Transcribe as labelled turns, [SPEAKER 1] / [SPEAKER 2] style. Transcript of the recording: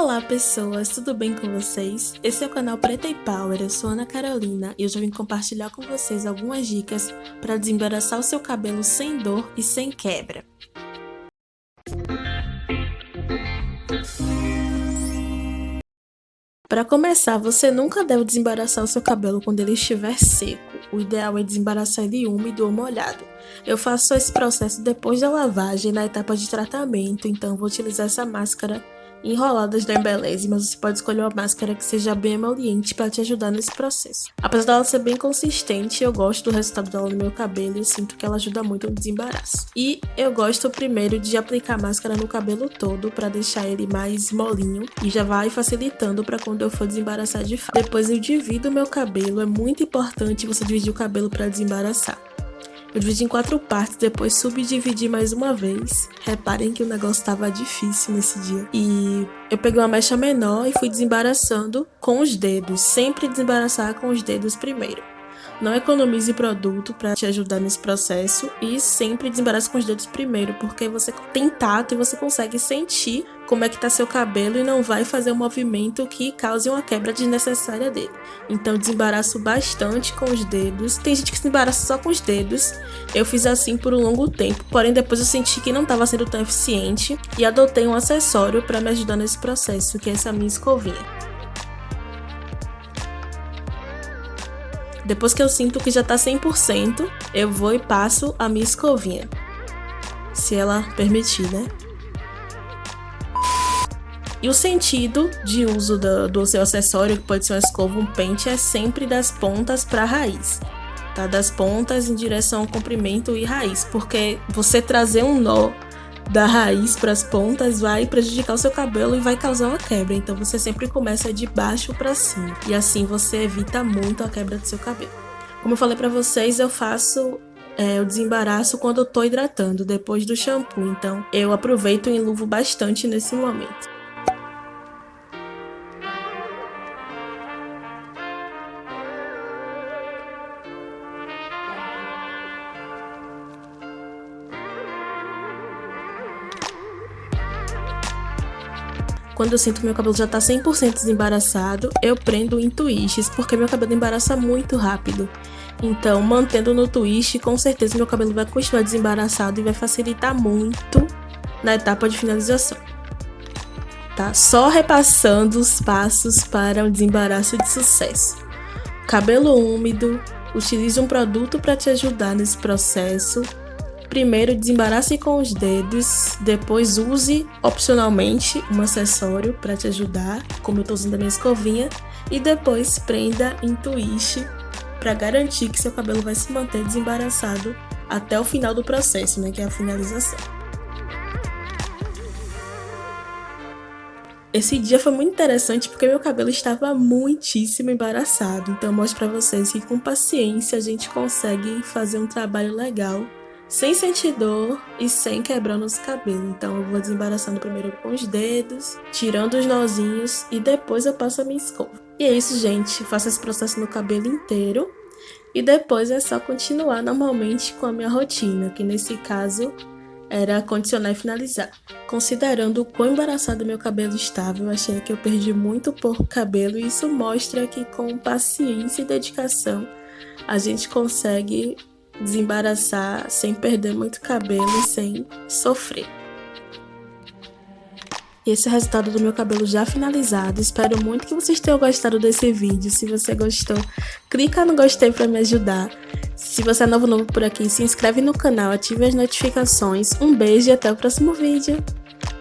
[SPEAKER 1] Olá pessoas, tudo bem com vocês? Esse é o canal Preta e Power, eu sou Ana Carolina e hoje eu vim compartilhar com vocês algumas dicas para desembaraçar o seu cabelo sem dor e sem quebra. Para começar, você nunca deve desembaraçar o seu cabelo quando ele estiver seco. O ideal é desembaraçar ele úmido ou molhado. Eu faço esse processo depois da lavagem, na etapa de tratamento, então vou utilizar essa máscara enroladas da Embeleze, mas você pode escolher uma máscara que seja bem emoliente para te ajudar nesse processo. Apesar dela ser bem consistente, eu gosto do resultado dela no meu cabelo e sinto que ela ajuda muito no desembaraço. E eu gosto primeiro de aplicar máscara no cabelo todo para deixar ele mais molinho e já vai facilitando para quando eu for desembaraçar de fato. Depois eu divido o meu cabelo, é muito importante você dividir o cabelo para desembaraçar. Eu dividi em quatro partes, depois subdividi mais uma vez. Reparem que o negócio estava difícil nesse dia. E eu peguei uma mecha menor e fui desembaraçando com os dedos. Sempre desembaraçar com os dedos primeiro. Não economize produto para te ajudar nesse processo e sempre desembarace com os dedos primeiro, porque você tem tato e você consegue sentir como é que tá seu cabelo e não vai fazer um movimento que cause uma quebra desnecessária dele. Então desembaraço bastante com os dedos. Tem gente que se embaraça só com os dedos. Eu fiz assim por um longo tempo, porém depois eu senti que não estava sendo tão eficiente e adotei um acessório para me ajudar nesse processo, que é essa minha escovinha. Depois que eu sinto que já tá 100%, eu vou e passo a minha escovinha. Se ela permitir, né? E o sentido de uso do, do seu acessório, que pode ser uma escova, um pente, é sempre das pontas para a raiz. Tá? Das pontas em direção ao comprimento e raiz, porque você trazer um nó da raiz para as pontas vai prejudicar o seu cabelo e vai causar uma quebra. Então você sempre começa de baixo para cima e assim você evita muito a quebra do seu cabelo. Como eu falei para vocês, eu faço é, o desembaraço quando eu tô hidratando, depois do shampoo. Então eu aproveito e enluvo bastante nesse momento. Quando eu sinto que meu cabelo já tá 100% desembaraçado, eu prendo em twists, porque meu cabelo embaraça muito rápido. Então, mantendo no twist, com certeza meu cabelo vai continuar desembaraçado e vai facilitar muito na etapa de finalização. Tá? Só repassando os passos para um desembaraço de sucesso. Cabelo úmido, utilize um produto para te ajudar nesse processo Primeiro, desembarace com os dedos, depois use opcionalmente um acessório para te ajudar, como eu estou usando a minha escovinha, e depois prenda em twist para garantir que seu cabelo vai se manter desembaraçado até o final do processo, né, que é a finalização. Esse dia foi muito interessante porque meu cabelo estava muitíssimo embaraçado, então mostro para vocês que com paciência a gente consegue fazer um trabalho legal sem sentir dor e sem quebrando os cabelos. Então eu vou desembaraçando primeiro com os dedos, tirando os nozinhos e depois eu passo a minha escova. E é isso, gente. Faço esse processo no cabelo inteiro e depois é só continuar normalmente com a minha rotina, que nesse caso era condicionar e finalizar. Considerando o quão embaraçado meu cabelo estava, eu achei que eu perdi muito pouco cabelo e isso mostra que com paciência e dedicação a gente consegue desembaraçar sem perder muito cabelo e sem sofrer. Esse é o resultado do meu cabelo já finalizado. Espero muito que vocês tenham gostado desse vídeo. Se você gostou, clica no gostei para me ajudar. Se você é novo novo por aqui, se inscreve no canal, ative as notificações. Um beijo e até o próximo vídeo.